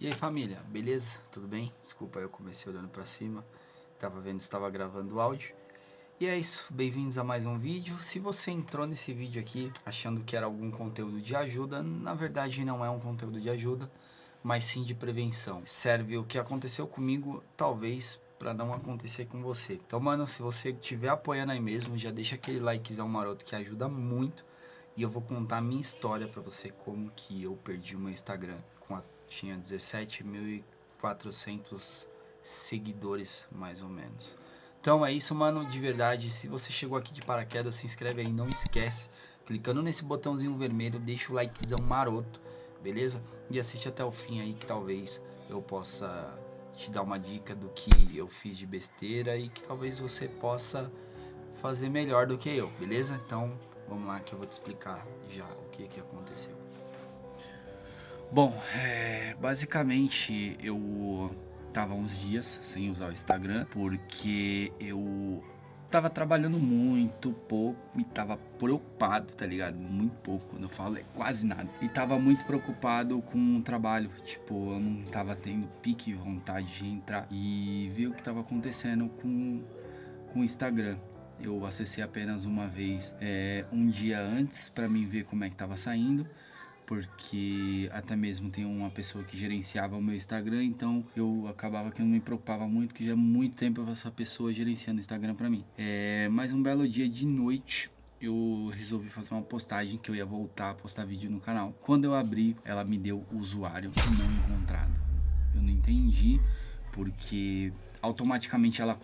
E aí família, beleza? Tudo bem? Desculpa, eu comecei olhando pra cima, tava vendo estava gravando o áudio. E é isso, bem-vindos a mais um vídeo. Se você entrou nesse vídeo aqui achando que era algum conteúdo de ajuda, na verdade não é um conteúdo de ajuda, mas sim de prevenção. Serve o que aconteceu comigo, talvez para não acontecer com você. Então, mano, se você estiver apoiando aí mesmo, já deixa aquele likezão maroto que ajuda muito. E eu vou contar a minha história para você, como que eu perdi o meu Instagram com a tinha 17.400 seguidores, mais ou menos. Então é isso, mano, de verdade. Se você chegou aqui de paraquedas, se inscreve aí, não esquece. Clicando nesse botãozinho vermelho, deixa o likezão maroto, beleza? E assiste até o fim aí, que talvez eu possa te dar uma dica do que eu fiz de besteira e que talvez você possa fazer melhor do que eu, beleza? Então, vamos lá que eu vou te explicar já o que que aconteceu. Bom, é, basicamente eu tava uns dias sem usar o Instagram porque eu tava trabalhando muito pouco e tava preocupado, tá ligado? Muito pouco, quando eu falo é quase nada. E tava muito preocupado com o trabalho, tipo, eu não tava tendo pique vontade de entrar e ver o que tava acontecendo com, com o Instagram. Eu acessei apenas uma vez, é, um dia antes, para mim ver como é que tava saindo porque até mesmo tem uma pessoa que gerenciava o meu Instagram, então eu acabava que não me preocupava muito, que já há muito tempo essa pessoa gerenciando o Instagram para mim. É, mas um belo dia de noite, eu resolvi fazer uma postagem que eu ia voltar a postar vídeo no canal. Quando eu abri, ela me deu usuário não encontrado. Eu não entendi, porque automaticamente ela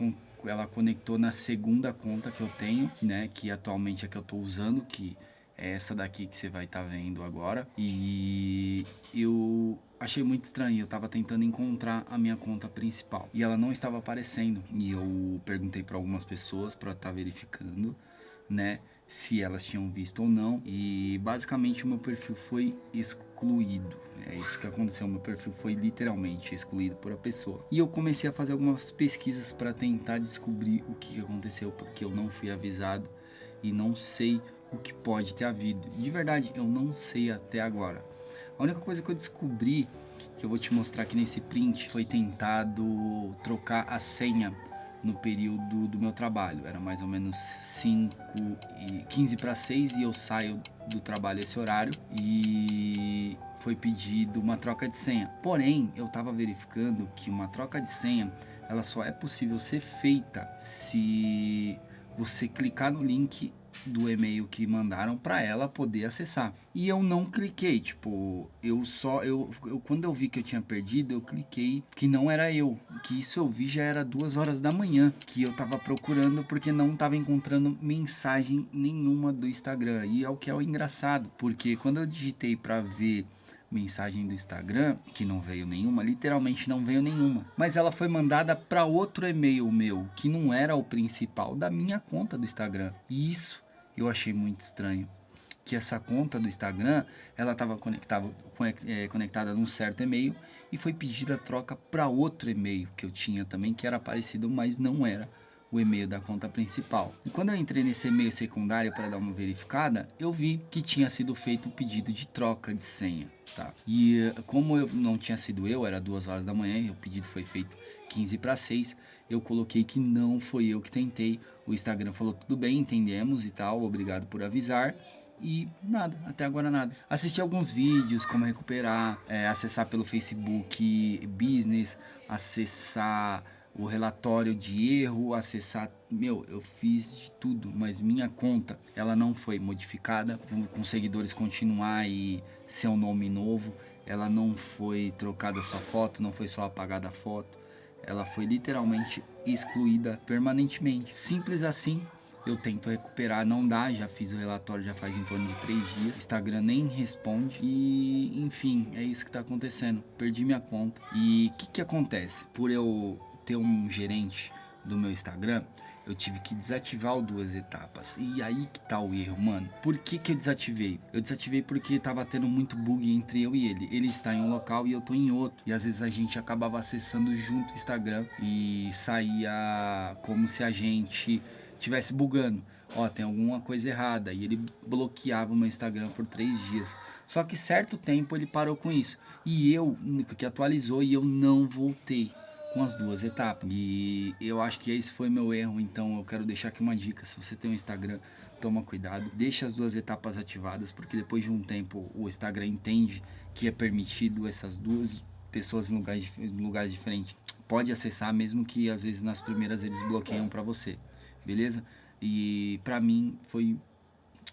ela conectou na segunda conta que eu tenho, né, que atualmente é que eu tô usando, que é essa daqui que você vai estar tá vendo agora. E eu achei muito estranho, eu tava tentando encontrar a minha conta principal e ela não estava aparecendo. E eu perguntei para algumas pessoas para estar tá verificando, né, se elas tinham visto ou não. E basicamente o meu perfil foi excluído. É isso que aconteceu, meu perfil foi literalmente excluído por a pessoa. E eu comecei a fazer algumas pesquisas para tentar descobrir o que aconteceu, porque eu não fui avisado e não sei o que pode ter havido. De verdade, eu não sei até agora. A única coisa que eu descobri, que eu vou te mostrar aqui nesse print, foi tentado trocar a senha no período do meu trabalho. Era mais ou menos 5 e 15 para 6 e eu saio do trabalho esse horário e foi pedido uma troca de senha. Porém, eu estava verificando que uma troca de senha, ela só é possível ser feita se você clicar no link do e-mail que mandaram para ela poder acessar. E eu não cliquei, tipo, eu só eu, eu, quando eu vi que eu tinha perdido, eu cliquei que não era eu, que isso eu vi já era duas horas da manhã, que eu tava procurando porque não tava encontrando mensagem nenhuma do Instagram. E é o que é o engraçado, porque quando eu digitei para ver mensagem do Instagram, que não veio nenhuma, literalmente não veio nenhuma. Mas ela foi mandada para outro e-mail meu, que não era o principal da minha conta do Instagram. E isso eu achei muito estranho que essa conta do Instagram, ela estava conectada, é, conectada num certo e-mail e foi pedida troca para outro e-mail que eu tinha também, que era parecido, mas não era o e-mail da conta principal. E quando eu entrei nesse e-mail secundário para dar uma verificada, eu vi que tinha sido feito o um pedido de troca de senha, tá? E como eu não tinha sido eu, era duas horas da manhã e o pedido foi feito 15 para 6, eu coloquei que não foi eu que tentei. O Instagram falou tudo bem, entendemos e tal, obrigado por avisar e nada, até agora nada. Assisti alguns vídeos, como recuperar, é, acessar pelo Facebook Business, acessar o relatório de erro, acessar, meu, eu fiz de tudo, mas minha conta, ela não foi modificada, com seguidores continuar e ser um nome novo, ela não foi trocada sua foto, não foi só apagada a foto, ela foi literalmente excluída permanentemente, simples assim, eu tento recuperar, não dá, já fiz o relatório já faz em torno de três dias, Instagram nem responde e enfim, é isso que tá acontecendo, perdi minha conta e o que que acontece? Por eu ter um gerente do meu Instagram, eu tive que desativar o duas etapas. E aí que tá o erro, mano. Por que que eu desativei? Eu desativei porque tava tendo muito bug entre eu e ele. Ele está em um local e eu tô em outro. E às vezes a gente acabava acessando junto o Instagram e saía como se a gente tivesse bugando. Ó, tem alguma coisa errada. E ele bloqueava o meu Instagram por três dias. Só que certo tempo ele parou com isso. E eu, porque atualizou e eu não voltei com as duas etapas. E eu acho que esse foi meu erro, então eu quero deixar aqui uma dica. Se você tem um Instagram, toma cuidado, deixa as duas etapas ativadas, porque depois de um tempo o Instagram entende que é permitido essas duas pessoas em lugares, em lugares diferentes. Pode acessar, mesmo que às vezes nas primeiras eles bloqueiam para você, beleza? E pra mim foi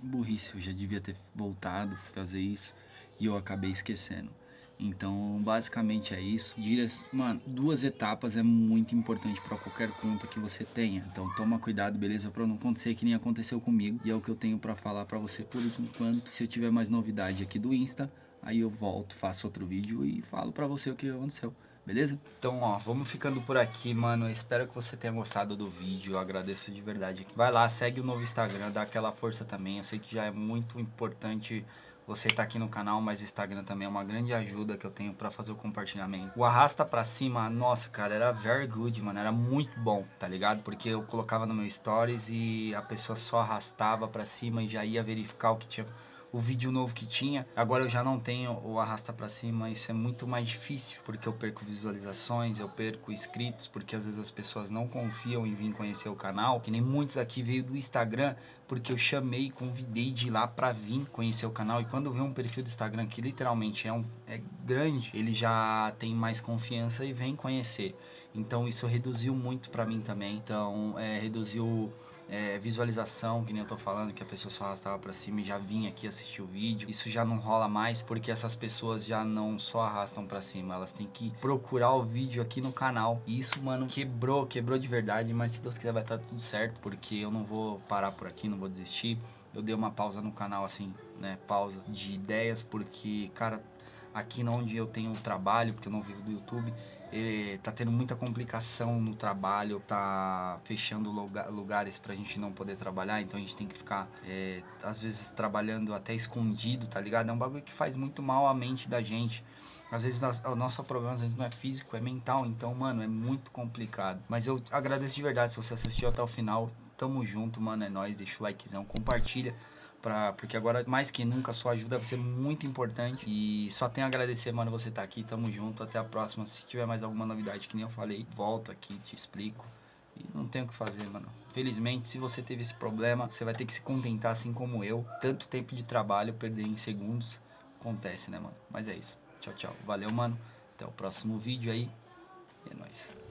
burrice, eu já devia ter voltado fazer isso e eu acabei esquecendo. Então, basicamente é isso. Dias, mano, duas etapas é muito importante para qualquer conta que você tenha. Então, toma cuidado, beleza? Para não acontecer que nem aconteceu comigo. E é o que eu tenho para falar para você por enquanto. Se eu tiver mais novidade aqui do Insta, aí eu volto, faço outro vídeo e falo para você o que aconteceu. Beleza? Então, ó, vamos ficando por aqui, mano. Espero que você tenha gostado do vídeo. Eu agradeço de verdade. Vai lá, segue o novo Instagram, dá aquela força também. Eu sei que já é muito importante você tá aqui no canal, mas o Instagram também é uma grande ajuda que eu tenho pra fazer o compartilhamento. O arrasta pra cima, nossa, cara, era very good, mano, era muito bom, tá ligado? Porque eu colocava no meu stories e a pessoa só arrastava pra cima e já ia verificar o que tinha o vídeo novo que tinha. Agora eu já não tenho o arrasta para cima, isso é muito mais difícil, porque eu perco visualizações, eu perco inscritos, porque às vezes as pessoas não confiam em vir conhecer o canal, que nem muitos aqui veio do Instagram, porque eu chamei, convidei de lá para vir conhecer o canal, e quando vê um perfil do Instagram que literalmente é, um, é grande, ele já tem mais confiança e vem conhecer. Então isso reduziu muito para mim também, então é, reduziu é, visualização, que nem eu tô falando, que a pessoa só arrastava pra cima e já vinha aqui assistir o vídeo. Isso já não rola mais, porque essas pessoas já não só arrastam pra cima, elas têm que procurar o vídeo aqui no canal. E isso, mano, quebrou, quebrou de verdade, mas se Deus quiser vai estar tá tudo certo, porque eu não vou parar por aqui, não vou desistir. Eu dei uma pausa no canal, assim, né, pausa de ideias, porque, cara, aqui onde eu tenho trabalho, porque eu não vivo do YouTube, eh, tá tendo muita complicação no trabalho, tá fechando lugar, lugares pra gente não poder trabalhar, então a gente tem que ficar, é, às vezes, trabalhando até escondido, tá ligado? É um bagulho que faz muito mal à mente da gente. Às vezes o nosso problema às vezes não é físico, é mental, então, mano, é muito complicado. Mas eu agradeço de verdade se você assistiu até o final. Tamo junto, mano, é nóis, deixa o likezão, compartilha Pra, porque agora, mais que nunca, sua ajuda vai ser muito importante. E só tenho a agradecer, mano, você tá aqui. Tamo junto. Até a próxima. Se tiver mais alguma novidade, que nem eu falei, volto aqui, te explico. E não tem o que fazer, mano. Felizmente, se você teve esse problema, você vai ter que se contentar, assim como eu. Tanto tempo de trabalho, perder em segundos. Acontece, né, mano? Mas é isso. Tchau, tchau. Valeu, mano. Até o próximo vídeo aí. E é nóis.